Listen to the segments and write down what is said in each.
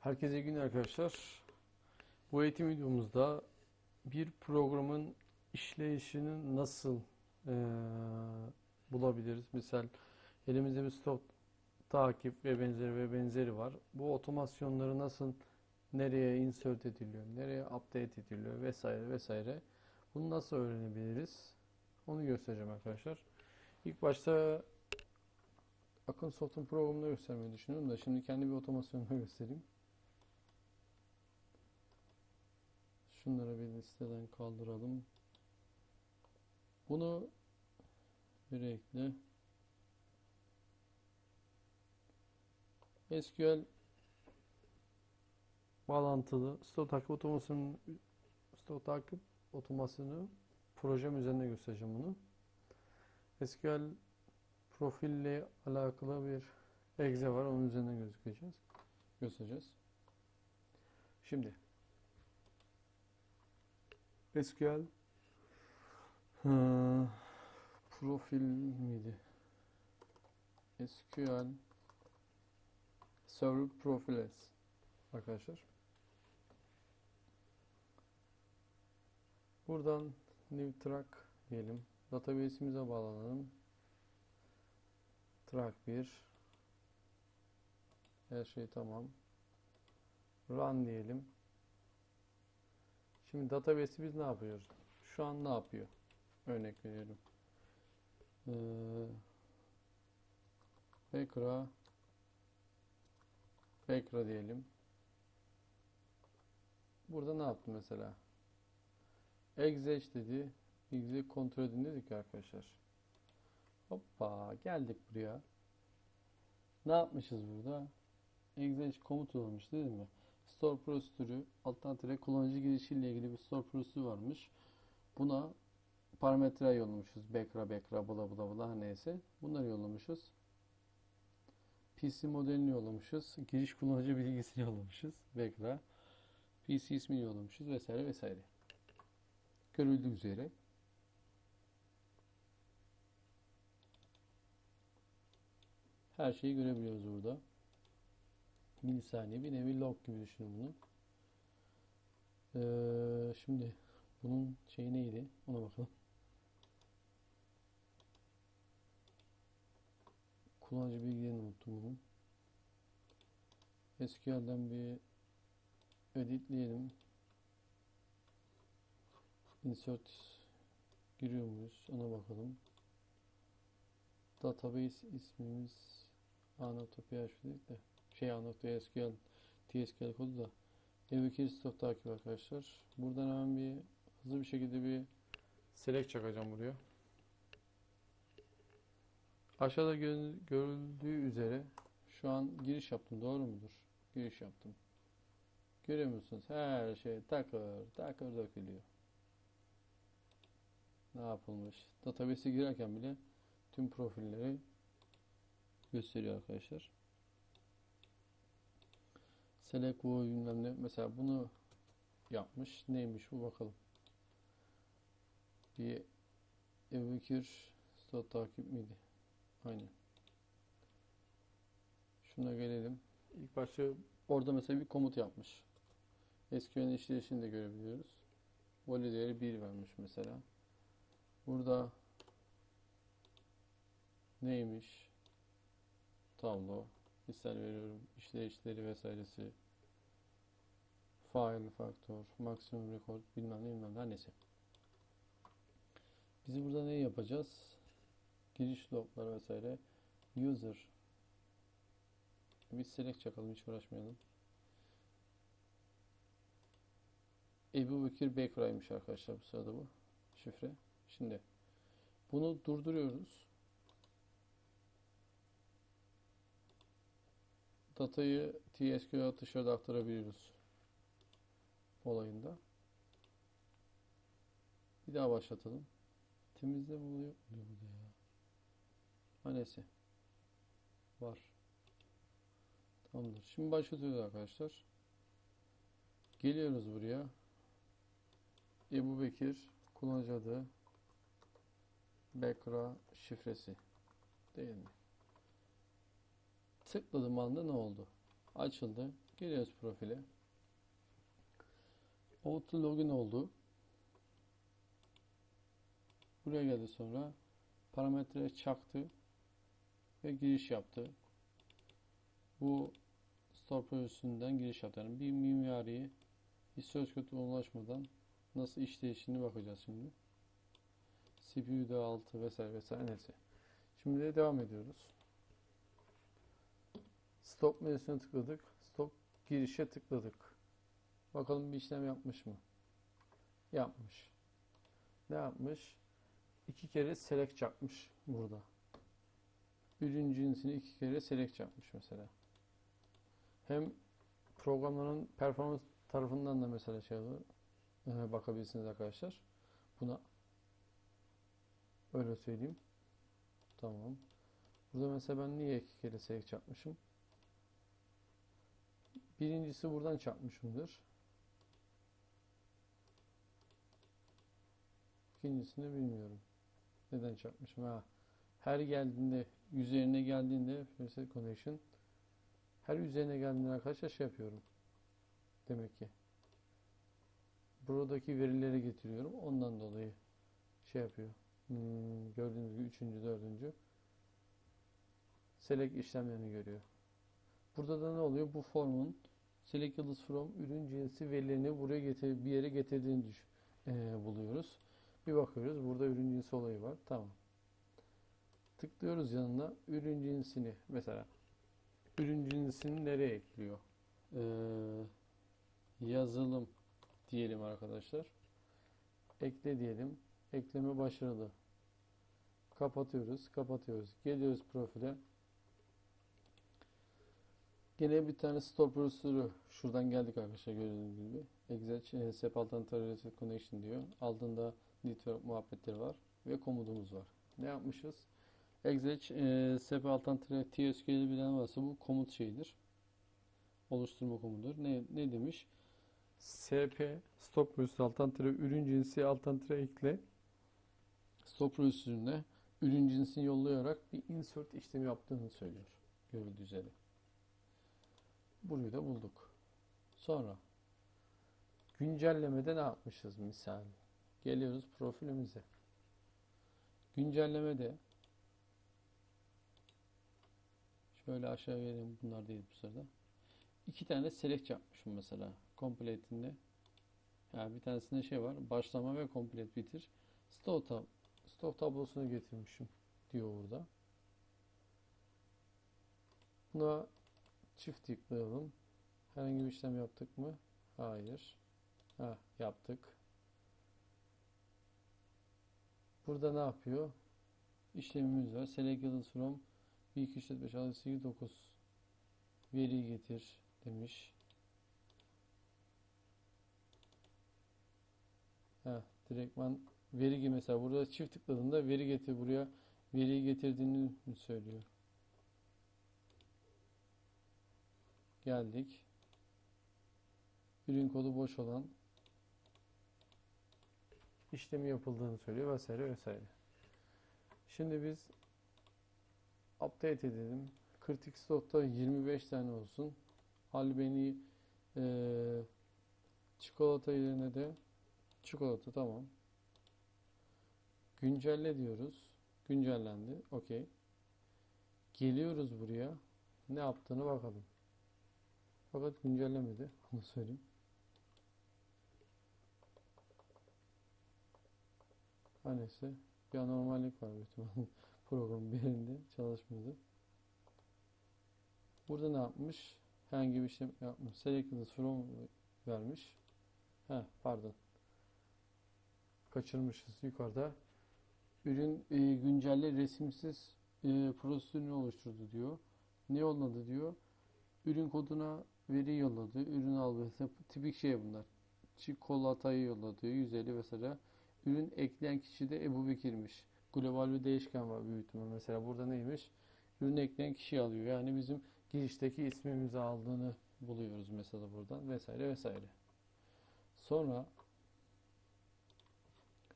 Herkese iyi günler arkadaşlar. Bu eğitim videomuzda bir programın işleyişini nasıl eee, bulabiliriz? Misal elimizde bir stop takip ve benzeri ve benzeri var. Bu otomasyonları nasıl nereye insert ediliyor, nereye update ediliyor vesaire vesaire. Bunu nasıl öğrenebiliriz? Onu göstereceğim arkadaşlar. İlk başta Akın Soft'un programını göstermeyi düşünüyorum da şimdi kendi bir otomasyonunu göstereyim. Şunları bir listeden kaldıralım. Bunu bir ekle. SQL bağlantılı stok takip otomasyonu stok takip otomasyonu projem üzerinde göstereceğim bunu. SQL profille alakalı bir exe var. Onun üzerinden gözükeceğiz. Göstereceğiz. Şimdi SQL hı, profil miydi? SQL Server Profiles arkadaşlar. Buradan new track diyelim. Database'imize bağlanalım. Track 1 Her şey tamam. Run diyelim. Şimdi database'i biz ne yapıyoruz? Şu an ne yapıyor? Örnek veriyorum. Ee, Backra diyelim. Burada ne yaptı mesela? Exec dedi. Exec kontrol edin dedik arkadaşlar. Hoppa geldik buraya. Ne yapmışız burada? Exec komut olmuş değil mi? Store prosedürü alttan tire kullanıcı girişiyle ilgili bir store prosedürü varmış. Buna parametre yollamışız. Bekra bekra bula bula bula neyse. Bunları yollamışız. PC modelini yollamışız. Giriş kullanıcı bilgisini yollamışız. Bekra. PC ismini yollamışız vesaire vesaire. Görüldüğü üzere her şeyi görebiliyoruz burada. Milisaniye bir nevi log gibi düşünün bunu. Ee, şimdi bunun şeyi neydi? Ona bakalım. Kullanıcı bilgilerini unuttum bunun. SQL'den bir editleyelim. Insert giriyor muyuz? Ona bakalım. Database ismimiz a.php dedik de şey a.sql tsql kodu da Evkir stok takip arkadaşlar. Buradan hemen bir hızlı bir şekilde bir select çakacağım buraya. Aşağıda gö- görüldüğü üzere şu an giriş yaptım. Doğru mudur? Giriş yaptım. Görüyor musunuz? Her şey takır takır dökülüyor. Ne yapılmış? Database'e girerken bile tüm profilleri gösteriyor arkadaşlar. Select bu bilmem ne. Mesela bunu yapmış. Neymiş bu bakalım. Bir Ebubekir stot takip miydi? Aynen. Şuna gelelim. İlk başta orada mesela bir komut yapmış. SQL'in işleyişini de görebiliyoruz. Voli değeri 1 vermiş mesela. Burada neymiş? Tablo. Misal veriyorum. İşleyişleri vesairesi. File, faktör, maksimum record bilmem ne bilmem ne neyse. Biz burada ne yapacağız? Giriş loglar vesaire. User. Bir select çakalım hiç uğraşmayalım. Ebu Bekir Bekra'ymış arkadaşlar bu sırada bu şifre. Şimdi bunu durduruyoruz. Datayı TSQL dışarıda aktarabiliyoruz olayında. Bir daha başlatalım. Mi oluyor? Oluyor burada ya. Ha neyse. Var. Tamamdır. Şimdi başlatıyoruz arkadaşlar. Geliyoruz buraya. Ebu Bekir kullanıcı adı Bekra şifresi değil mi? Tıkladığım anda ne oldu? Açıldı. Geliyoruz profile. Auto login oldu. Buraya geldi sonra parametre çaktı ve giriş yaptı. Bu store projesünden giriş yaptı. Yani bir mimariye hiç söz konusu ulaşmadan nasıl işleyişini bakacağız şimdi. CPU'da altı vesaire vesaire neyse. Şimdi de devam ediyoruz. Stop menüsüne tıkladık. Stop girişe tıkladık. Bakalım bir işlem yapmış mı? Yapmış. Ne yapmış? İki kere select yapmış burada. Ürün cinsini iki kere select yapmış mesela. Hem programların performans tarafından da mesela şey olur, e, bakabilirsiniz arkadaşlar. Buna öyle söyleyeyim. Tamam. Burada mesela ben niye iki kere select yapmışım? Birincisi buradan çarpmışımdır. İkincisini bilmiyorum. Neden çarpmışım? Ha. Her geldiğinde, üzerine geldiğinde reset connection her üzerine geldiğinde arkadaşlar şey yapıyorum. Demek ki. Buradaki verileri getiriyorum. Ondan dolayı şey yapıyor. Hmm, gördüğünüz gibi üçüncü, dördüncü select işlemlerini görüyor. Burada da ne oluyor? Bu formun select from ürün cinsi verilerini buraya getir, bir yere getirdiğini düş, e, buluyoruz. Bir bakıyoruz. Burada ürün cinsi olayı var. Tamam. Tıklıyoruz yanına. Ürün cinsini mesela ürün cinsini nereye ekliyor? Ee, yazılım diyelim arkadaşlar. Ekle diyelim. Ekleme başarılı. Kapatıyoruz. Kapatıyoruz. Geliyoruz profile. Gene bir tane store prosedürü şuradan geldik arkadaşlar gördüğünüz gibi. Exec e, SEP Alternative Connection diyor. Altında network muhabbetleri var ve komutumuz var. Ne yapmışız? Exec e, SEP Alternative TSQL'i bilen varsa bu komut şeyidir. Oluşturma komutudur. Ne, ne demiş? SP stop prosedürü Alternative ürün cinsi Alternative ekle stop prosedürüne ürün cinsini yollayarak bir insert işlemi yaptığını söylüyor. Görüldüğü üzere. Burayı da bulduk. Sonra güncellemede ne yapmışız misal? Geliyoruz profilimize. Güncellemede şöyle aşağı vereyim bunlar değil bu sırada. İki tane select yapmışım mesela. Complete'inde. Yani bir tanesinde şey var. Başlama ve complete bitir. Stock, tab stock tablosunu getirmişim diyor burada. Buna Çift tıklayalım. Herhangi bir işlem yaptık mı? Hayır. Ha, yaptık. Burada ne yapıyor? İşlemimiz var. Select yıldız from 1, 2, 3, 4, 5, 6, 8, 9 veri getir demiş. Ha, direktman veri mesela burada çift tıkladığında veri getir buraya veriyi getirdiğini söylüyor. Geldik. Ürün kodu boş olan işlemi yapıldığını söylüyor vesaire vesaire. Şimdi biz update edelim. Kritik stokta 25 tane olsun. Albeni e, çikolata yerine de çikolata tamam. Güncelle diyoruz. Güncellendi. Okey. Geliyoruz buraya. Ne yaptığını bakalım. Fakat güncellemedi. Onu söyleyeyim. Her neyse. Bir anormallik var bütün programın bir yerinde çalışmıyordu. Burada ne yapmış? Herhangi bir işlem yapmış. Selected from vermiş. He, pardon. Kaçırmışız yukarıda. Ürün e, güncelle resimsiz e, prosedürünü oluşturdu diyor. Ne yolladı diyor. Ürün koduna veri yolladı. Ürün al mesela tipik şey bunlar. Çikolatayı yolladı. 150 mesela. Ürün ekleyen kişi de Ebu Bekir'miş. Global bir değişken var büyük ihtimal. Mesela burada neymiş? Ürün ekleyen kişi alıyor. Yani bizim girişteki ismimizi aldığını buluyoruz mesela buradan vesaire vesaire. Sonra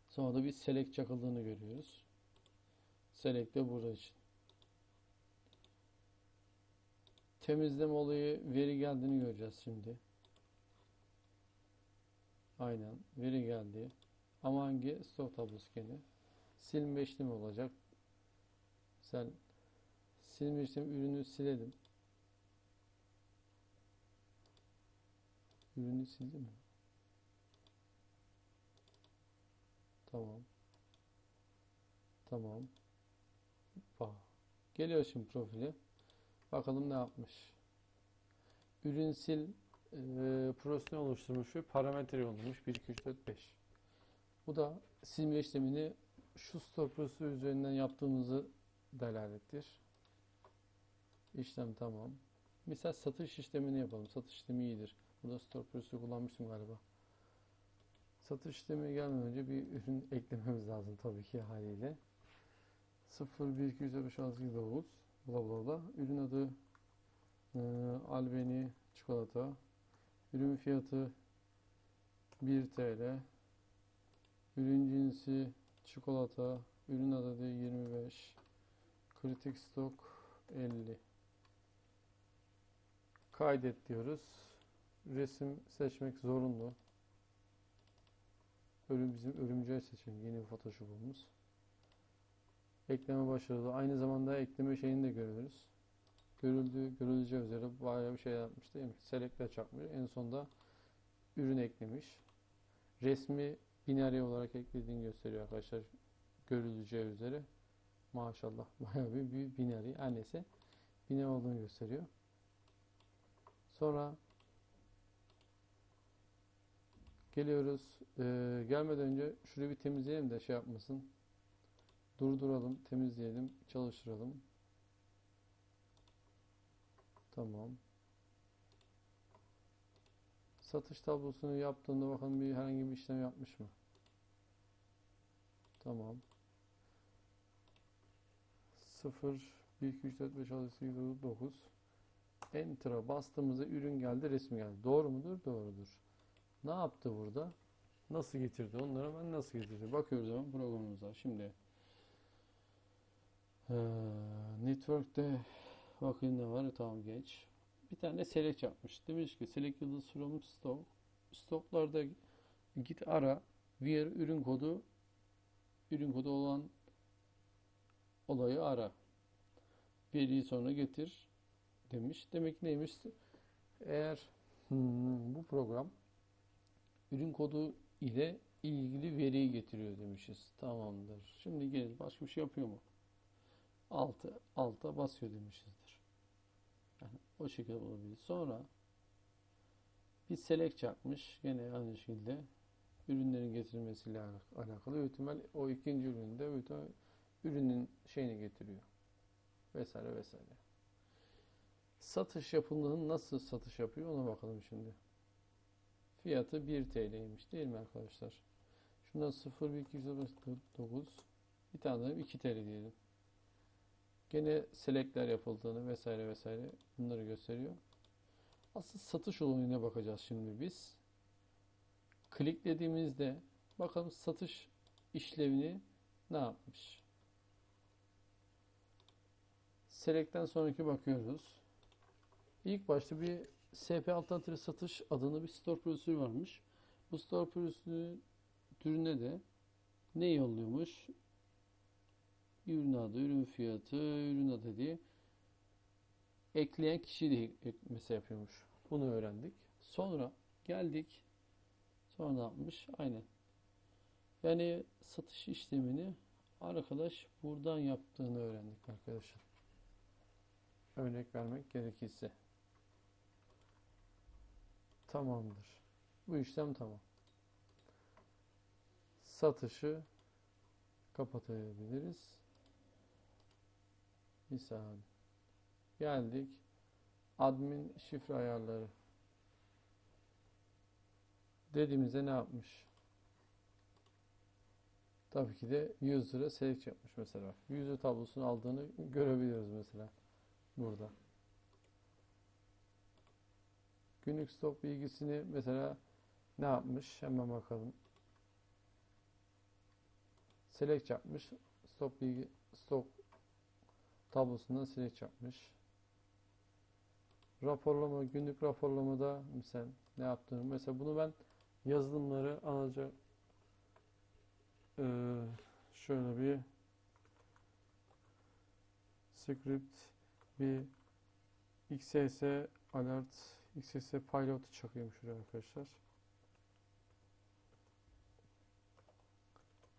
sonra da bir select çakıldığını görüyoruz. Select de burada için. Temizleme olayı veri geldiğini göreceğiz şimdi. Aynen veri geldi. Ama hangi stok tablosu gene? Silme işlemi olacak. Sen silme işlemi ürünü silelim. Ürünü sildi mi? Tamam. Tamam. Bak. Geliyor şimdi profili. Bakalım ne yapmış. Ürün sil e, prosunu oluşturmuş ve parametre yollamış. 1, 2, 3, 4, 5. Bu da silme işlemini şu store prosesi üzerinden yaptığımızı delalettir. İşlem tamam. Misal satış işlemini yapalım. Satış işlemi iyidir. Burada store prosesi kullanmıştım galiba. Satış işlemi gelmeden önce bir ürün eklememiz lazım tabii ki haliyle. 0, 1, 2, 3, 4, 5, 6, 7, 9 bla bla bla. Ürün adı e, Albeni çikolata. Ürün fiyatı 1 TL. Ürün cinsi çikolata. Ürün adı 25. Kritik stok 50. Kaydet diyoruz. Resim seçmek zorunlu. Ölüm bizim örümceği seçelim. Yeni bir Photoshop'umuz. Ekleme başarılı. Aynı zamanda ekleme şeyini de görüyoruz. Görüldüğü, görüleceği üzere bayağı bir şey yapmış değil mi? Select'le çakmış. En sonunda ürün eklemiş. Resmi binary olarak eklediğini gösteriyor arkadaşlar. Görüleceği üzere. Maşallah bayağı bir, bir binary. Neyse. Binary olduğunu gösteriyor. Sonra geliyoruz. Ee, gelmeden önce şurayı bir temizleyelim de şey yapmasın. Durduralım, temizleyelim, çalıştıralım. Tamam. Satış tablosunu yaptığında bakalım bir herhangi bir işlem yapmış mı? Tamam. 0 1 2 3 4 5 6 7 8 9 Enter'a bastığımızda ürün geldi, resim geldi. Doğru mudur? Doğrudur. Ne yaptı burada? Nasıl getirdi? Onları hemen nasıl getirdi? Bakıyoruz hemen programımıza. Şimdi ee, network'te bakın ne var? Tamam geç. Bir tane select yapmış. Demiş ki select yıldız from stock. Stocklarda git ara where ürün kodu ürün kodu olan olayı ara. Veriyi sonra getir demiş. Demek neymiş? Eğer hmm, bu program ürün kodu ile ilgili veriyi getiriyor demişiz. Tamamdır. Şimdi gelin başka bir şey yapıyor mu? Altı, alta basıyor demişizdir. Yani o şekilde olabilir. Sonra bir select yapmış. Gene aynı şekilde ürünlerin getirilmesiyle alakalı. Büyük ihtimal o ikinci üründe büyük ihtimal ürünün şeyini getiriyor. Vesaire vesaire. Satış yapıldığını nasıl satış yapıyor ona bakalım şimdi. Fiyatı 1 TL'ymiş değil mi arkadaşlar? Şundan 0, 1, 2, 9 bir tane de 2 TL diyelim. Gene selectler yapıldığını vesaire vesaire bunları gösteriyor. Asıl satış olayına bakacağız şimdi biz. Kliklediğimizde bakalım satış işlevini ne yapmış? Select'ten sonraki bakıyoruz. İlk başta bir SP alternatif satış adını bir store prosedürü varmış. Bu store prosedürüne de ne yolluyormuş? Ürün adı, ürün fiyatı, ürün adı diye ekleyen kişi de ekleme yapıyormuş. Bunu öğrendik. Sonra geldik. Sonra ne yapmış? Aynen. Yani satış işlemini arkadaş buradan yaptığını öğrendik arkadaşlar. Örnek vermek gerekirse. Tamamdır. Bu işlem tamam. Satışı kapatabiliriz. Misal. Geldik. Admin şifre ayarları. Dediğimizde ne yapmış? Tabii ki de user'a select yapmış mesela. User tablosunu aldığını görebiliyoruz mesela. Burada. Günlük stok bilgisini mesela ne yapmış? Hemen bakalım. Select yapmış. Stok bilgi stok tablosundan select yapmış. raporlama, günlük raporlamada mesela ne yaptığını mesela bunu ben yazılımları anca eee, şöyle bir script bir XSS alert XSS pilot çakıyorum şuraya arkadaşlar.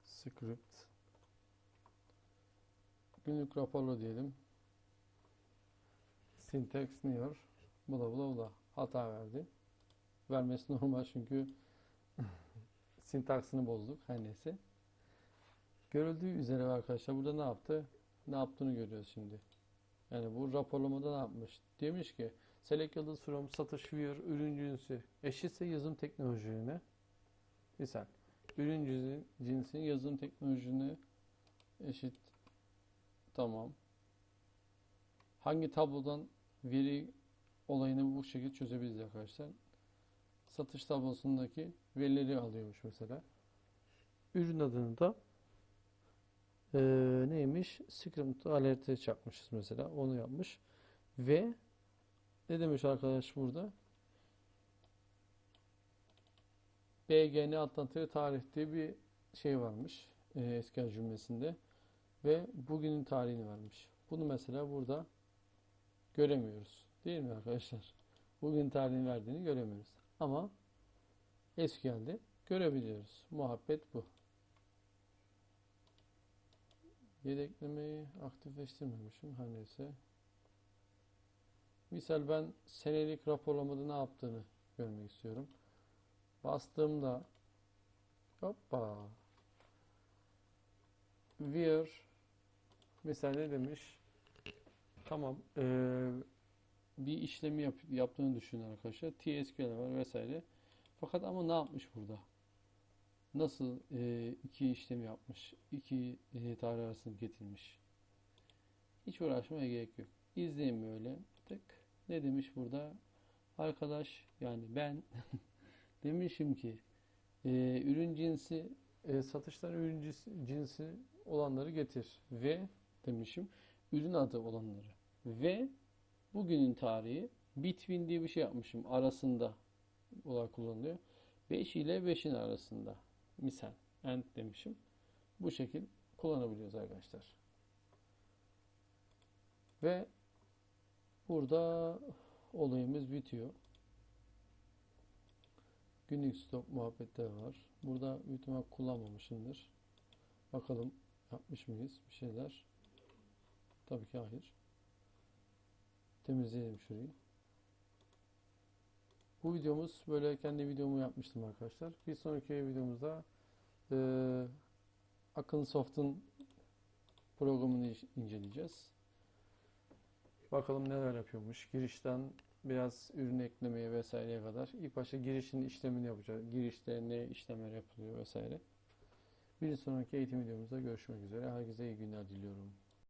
Script günlük raporla diyelim. Syntax near bula bula bula hata verdi. Vermesi normal çünkü sintaksını bozduk her neyse. Görüldüğü üzere arkadaşlar burada ne yaptı? Ne yaptığını görüyoruz şimdi. Yani bu raporlamada ne yapmış? Demiş ki select yıldız from satış viewer ürün cinsi eşitse yazılım teknolojilerine misal ürün cinsi, cinsi yazılım teknolojisine eşit tamam. Hangi tablodan veri olayını bu şekilde çözebiliriz arkadaşlar. Satış tablosundaki verileri alıyormuş mesela. Ürün adını da eee, neymiş? Script alert'e çakmışız mesela. Onu yapmış. Ve ne demiş arkadaş burada? BGN atlantığı tarih diye bir şey varmış. eee SQL cümlesinde. Ve bugünün tarihini vermiş. Bunu mesela burada göremiyoruz. Değil mi arkadaşlar? Bugün tarihini verdiğini göremiyoruz. Ama SQL'de görebiliyoruz. Muhabbet bu. Yedeklemeyi aktifleştirmemişim. Her neyse. Misal ben senelik raporlamada ne yaptığını görmek istiyorum. Bastığımda hoppa where mesela ne demiş? Tamam. eee, bir işlemi yap, yaptığını düşünün arkadaşlar. TSQL var vesaire. Fakat ama ne yapmış burada? Nasıl eee, iki işlem yapmış? iki eee, tarih arasını getirmiş? Hiç uğraşmaya gerek yok. İzleyin böyle. Tık. Ne demiş burada? Arkadaş yani ben demişim ki eee, ürün cinsi eee, satıştan ürün cinsi olanları getir ve demişim. Ürün adı olanları. Ve bugünün tarihi between diye bir şey yapmışım. Arasında olarak kullanılıyor. 5 ile 5'in arasında. Misal and demişim. Bu şekil kullanabiliyoruz arkadaşlar. Ve burada olayımız bitiyor. Günlük stok muhabbetleri var. Burada büyük kullanmamışımdır. Bakalım yapmış mıyız? Bir şeyler tabii ki hayır temizleyelim şurayı. Bu videomuz böyle kendi videomu yapmıştım arkadaşlar. Bir sonraki videomuzda eee Akın programını inceleyeceğiz. Bakalım neler yapıyormuş. Girişten biraz ürün eklemeye vesaireye kadar. İlk başta girişin işlemini yapacağız. Girişte ne işlemler yapılıyor vesaire. Bir sonraki eğitim videomuzda görüşmek üzere. Herkese iyi günler diliyorum.